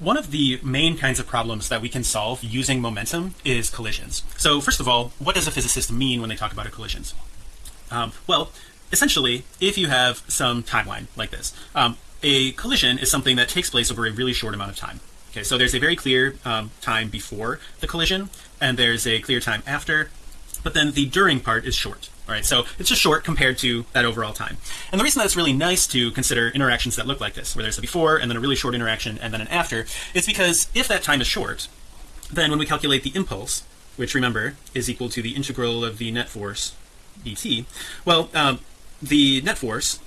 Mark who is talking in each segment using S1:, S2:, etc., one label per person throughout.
S1: One of the main kinds of problems that we can solve using momentum is collisions. So first of all, what does a physicist mean when they talk about a collisions? Um, well, essentially, if you have some timeline like this, um, a collision is something that takes place over a really short amount of time. Okay, so there's a very clear um, time before the collision, and there's a clear time after, but then the during part is short. All right, so it's just short compared to that overall time. And the reason that it's really nice to consider interactions that look like this, where there's a before and then a really short interaction and then an after, is because if that time is short, then when we calculate the impulse, which remember is equal to the integral of the net force dt, well, um, the net force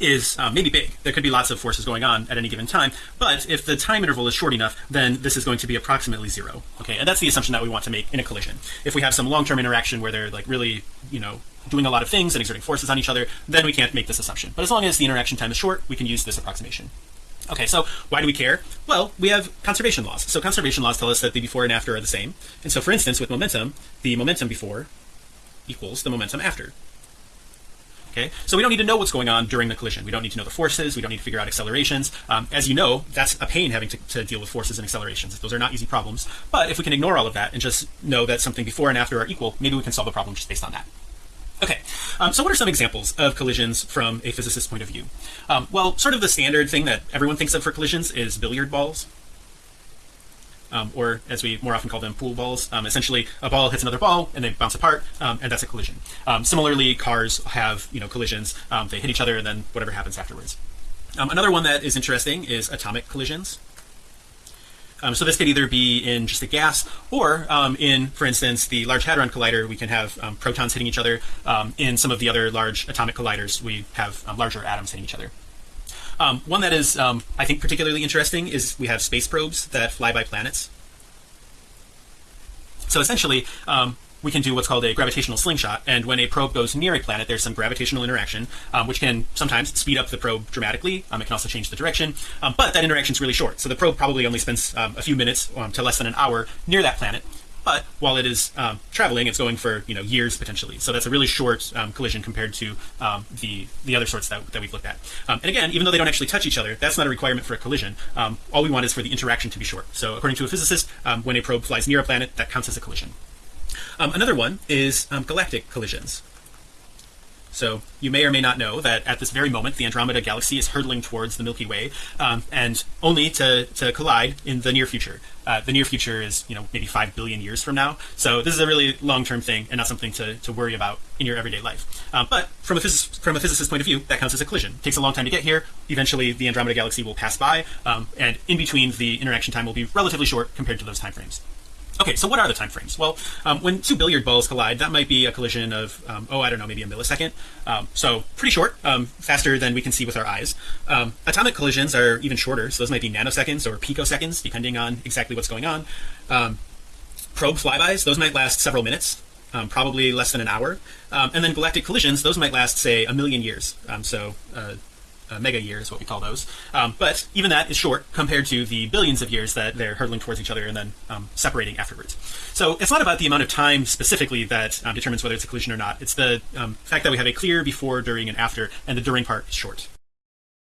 S1: is uh, maybe big. There could be lots of forces going on at any given time, but if the time interval is short enough, then this is going to be approximately zero. Okay, and that's the assumption that we want to make in a collision. If we have some long-term interaction where they're like really, you know, doing a lot of things and exerting forces on each other, then we can't make this assumption. But as long as the interaction time is short, we can use this approximation. Okay, so why do we care? Well, we have conservation laws. So conservation laws tell us that the before and after are the same. And so for instance, with momentum, the momentum before equals the momentum after. Okay, so we don't need to know what's going on during the collision. We don't need to know the forces. We don't need to figure out accelerations. Um, as you know, that's a pain having to, to, deal with forces and accelerations. Those are not easy problems. But if we can ignore all of that and just know that something before and after are equal, maybe we can solve the problem just based on that. Okay, um, so what are some examples of collisions from a physicist's point of view? Um, well, sort of the standard thing that everyone thinks of for collisions is billiard balls um, or as we more often call them pool balls. Um, essentially a ball hits another ball and they bounce apart um, and that's a collision. Um, similarly cars have you know collisions. Um, they hit each other and then whatever happens afterwards. Um, another one that is interesting is atomic collisions. So this could either be in just a gas or in for instance the large hadron collider we can have protons hitting each other. In some of the other large atomic colliders we have larger atoms hitting each other um, one that is, um, I think, particularly interesting is we have space probes that fly by planets. So essentially, um, we can do what's called a gravitational slingshot. And when a probe goes near a planet, there's some gravitational interaction, um, which can sometimes speed up the probe dramatically. Um, it can also change the direction, um, but that interaction is really short. So the probe probably only spends a few minutes to less than an hour near that planet but while it is um, traveling it's going for you know years potentially. So that's a really short um, collision compared to um, the the other sorts that, that we've looked at. Um, and again even though they don't actually touch each other that's not a requirement for a collision. Um, all we want is for the interaction to be short. So according to a physicist um, when a probe flies near a planet that counts as a collision. Another one is galactic collisions so you may or may not know that at this very moment the Andromeda galaxy is hurtling towards the Milky Way um, and only to, to collide in the near future. Uh, the near future is you know maybe 5 billion years from now. So this is a really long-term thing and not something to, to worry about in your everyday life. Um, but from a from a physicist's point of view that counts as a collision. It takes a long time to get here. Eventually the Andromeda galaxy will pass by um, and in between the interaction time will be relatively short compared to those time frames Okay, so what are the time frames? Well, um, when two billiard balls collide, that might be a collision of, um, oh, I don't know, maybe a millisecond. Um, so pretty short, um, faster than we can see with our eyes. Um, atomic collisions are even shorter, so those might be nanoseconds or picoseconds, depending on exactly what's going on. Um, probe flybys, those might last several minutes. probably less than an hour and then galactic collisions those might last say a million years so uh, uh, mega year is what we call those. Um, but even that is short compared to the billions of years that they're hurtling towards each other and then um, separating afterwards. So it's not about the amount of time specifically that um, determines whether it's a collision or not. It's the um, fact that we have a clear before during and after and the during part is short